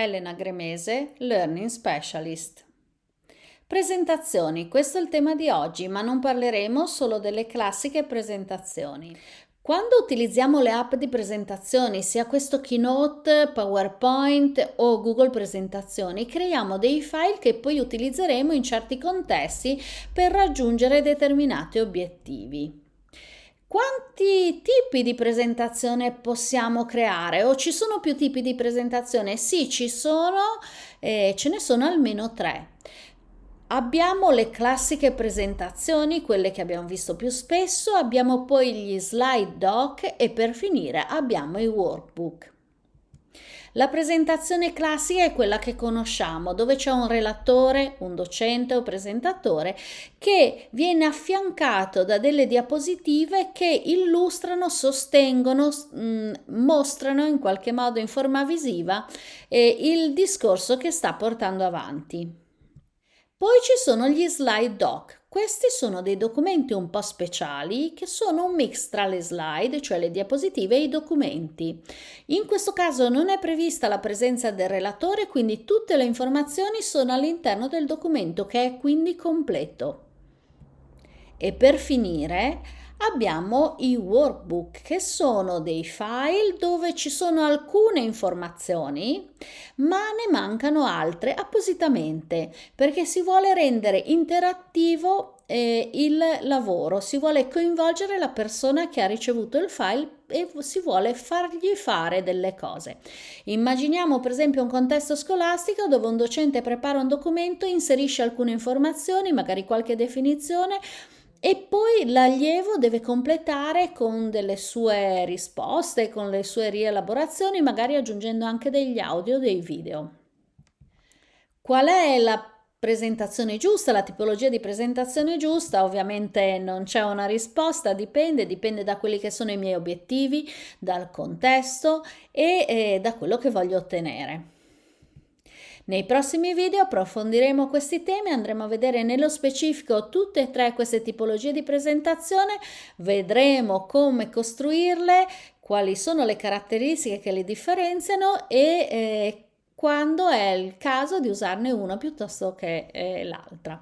Elena Gremese, Learning Specialist. Presentazioni, questo è il tema di oggi, ma non parleremo solo delle classiche presentazioni. Quando utilizziamo le app di presentazioni, sia questo Keynote, PowerPoint o Google Presentazioni, creiamo dei file che poi utilizzeremo in certi contesti per raggiungere determinati obiettivi. Quanti tipi di presentazione possiamo creare? O ci sono più tipi di presentazione? Sì, ci sono, eh, ce ne sono almeno tre. Abbiamo le classiche presentazioni, quelle che abbiamo visto più spesso, abbiamo poi gli slide doc e per finire abbiamo i workbook. La presentazione classica è quella che conosciamo, dove c'è un relatore, un docente o presentatore che viene affiancato da delle diapositive che illustrano, sostengono, mh, mm, mostrano in qualche modo in forma visiva eh, il discorso che sta portando avanti. Poi ci sono gli slide doc. Questi sono dei documenti un po' speciali che sono un mix tra le slide, cioè le diapositive, e i documenti. In questo caso non è prevista la presenza del relatore, quindi tutte le informazioni sono all'interno del documento che è quindi completo. E per finire abbiamo i workbook che sono dei file dove ci sono alcune informazioni ma ne mancano altre appositamente perché si vuole rendere interattivo eh, il lavoro, si vuole coinvolgere la persona che ha ricevuto il file e si vuole fargli fare delle cose. Immaginiamo per esempio un contesto scolastico dove un docente prepara un documento, inserisce alcune informazioni, magari qualche definizione, e poi l'allievo deve completare con delle sue risposte, con le sue rielaborazioni, magari aggiungendo anche degli audio, dei video. Qual è la presentazione giusta, la tipologia di presentazione giusta? Ovviamente non c'è una risposta, dipende, dipende da quelli che sono i miei obiettivi, dal contesto e eh, da quello che voglio ottenere. Nei prossimi video approfondiremo questi temi, andremo a vedere nello specifico tutte e tre queste tipologie di presentazione, vedremo come costruirle, quali sono le caratteristiche che le differenziano e eh, quando è il caso di usarne una piuttosto che eh, l'altra.